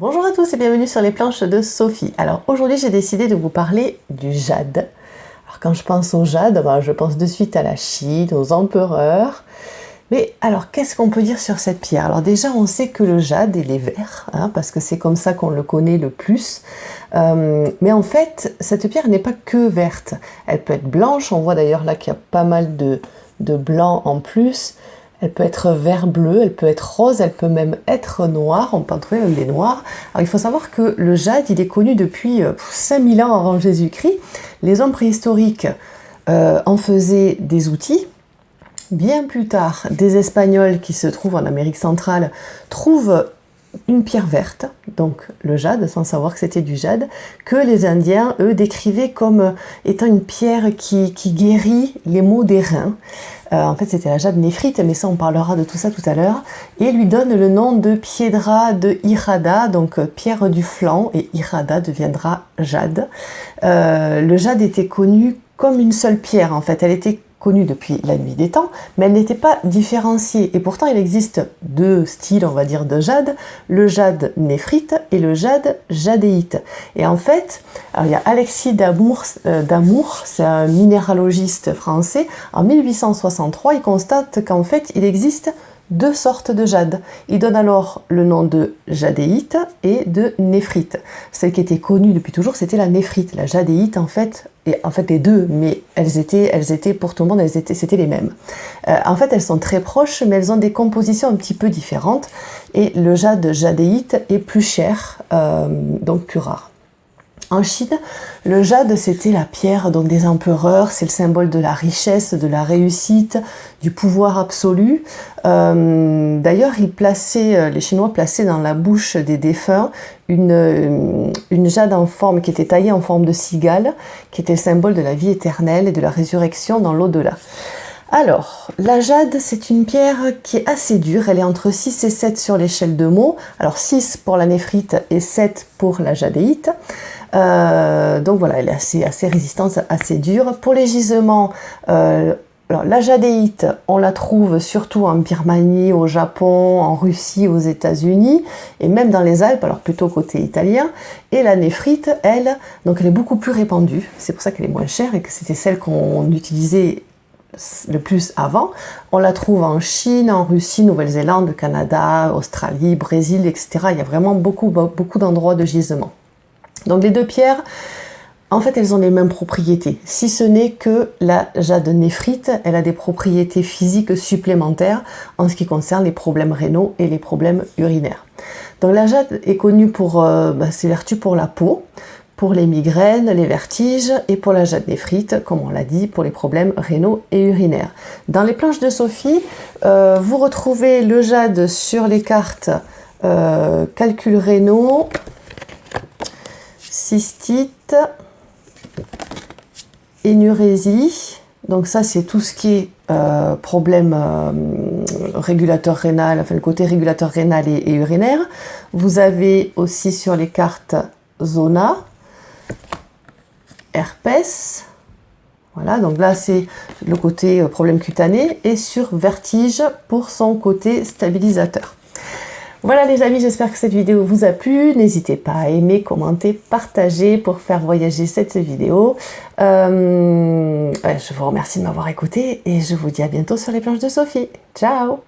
Bonjour à tous et bienvenue sur les planches de Sophie. Alors aujourd'hui j'ai décidé de vous parler du jade. Alors quand je pense au jade, ben, je pense de suite à la Chine, aux empereurs. Mais alors qu'est-ce qu'on peut dire sur cette pierre? Alors déjà on sait que le jade il est vert, hein, parce que c'est comme ça qu'on le connaît le plus. Euh, mais en fait cette pierre n'est pas que verte, elle peut être blanche, on voit d'ailleurs là qu'il y a pas mal de blanc en plus. Elle peut être vert-bleu, elle peut être rose, elle peut même être noire, on peut en trouver même des noirs. Alors il faut savoir que le jade, il est connu depuis 5000 euh, ans avant Jésus-Christ. Les hommes préhistoriques euh, en faisaient des outils. Bien plus tard, des Espagnols qui se trouvent en Amérique centrale trouvent une pierre verte, donc le jade, sans savoir que c'était du jade, que les Indiens, eux, décrivaient comme étant une pierre qui, guérit les maux des reins. Euh, en fait, c'était la jade néphrite, mais ça, on parlera de tout ça tout à l'heure. Et lui donne le nom de Piedra de Irada, donc euh, pierre du flanc, et Irada deviendra jade. Euh, le jade était connu comme une seule pierre, en fait. Elle était connue depuis la nuit des temps, mais elle n'était pas différenciée. Et pourtant, il existe deux styles, on va dire, de jade, le jade néphrite et le jade jadéite. Et en fait, il y a Alexis Damour, euh, c'est un minéralogiste français, en 1863, il constate qu'en fait, il existe deux sortes de jade. Il donne alors le nom de jadéite et de néphrite. Celle qui était connue depuis toujours, c'était la néphrite. La jadéite, en fait, en fait les deux, mais elles étaient, elles étaient pour tout le monde, elles étaient, c'était les mêmes. Euh, en fait, elles sont très proches, mais elles ont des compositions un petit peu différentes. Et le jade jadéite est plus cher, euh, donc plus rare. En Chine, le jade, c'était la pierre des empereurs, c'est le symbole de la richesse, de la réussite, du pouvoir absolu. Euh, d'ailleurs, euh, les Chinois plaçaient dans la bouche des défunts une, euh, une jade en forme qui était taillée en forme de cigale, qui était le symbole de la vie éternelle et de la résurrection dans l'au-delà. Alors, la jade, c'est une pierre qui est assez dure. Elle est entre 6 et 7 sur l'échelle de mots. Alors, 6 pour la néphrite et 7 pour la jadéite. Euh, donc voilà, elle est assez, résistante, assez dure. Pour les gisements, euh, alors, la jadéite, on la trouve surtout en Birmanie, au Japon, en Russie, aux États-Unis, et même dans les Alpes, alors plutôt côté italien. Et la néphrite, elle, donc elle est beaucoup plus répandue. C'est pour ça qu'elle est moins chère et que c'était celle qu'on utilisait le plus avant. On la trouve en Chine, en Russie, Nouvelle-Zélande, Canada, Australie, Brésil, etc. Il y a vraiment beaucoup, beaucoup d'endroits de gisement. Donc les deux pierres, en fait, elles ont les mêmes propriétés, si ce n'est que la jade néphrite, elle a des propriétés physiques supplémentaires en ce qui concerne les problèmes rénaux et les problèmes urinaires. Donc la jade est connue pour euh, bah, ses vertus pour la peau, pour les migraines, les vertiges et pour la jade néphrite, comme on l'a dit, pour les problèmes rénaux et urinaires. Dans les planches de Sophie, euh, vous retrouvez le jade sur les cartes euh, calcul rénaux, cystite, énurésie. Donc ça, c'est tout ce qui est euh, problème régulateur rénal, enfin le côté régulateur rénal et, urinaire. Vous avez aussi sur les cartes zona, herpès. Voilà, donc là c'est le côté euh, problème cutané et sur vertige pour son côté stabilisateur. Voilà les amis, j'espère que cette vidéo vous a plu. N'hésitez pas à aimer, commenter, partager pour faire voyager cette vidéo. Euh, je vous remercie de m'avoir écouté et je vous dis à bientôt sur les planches de Sophie. Ciao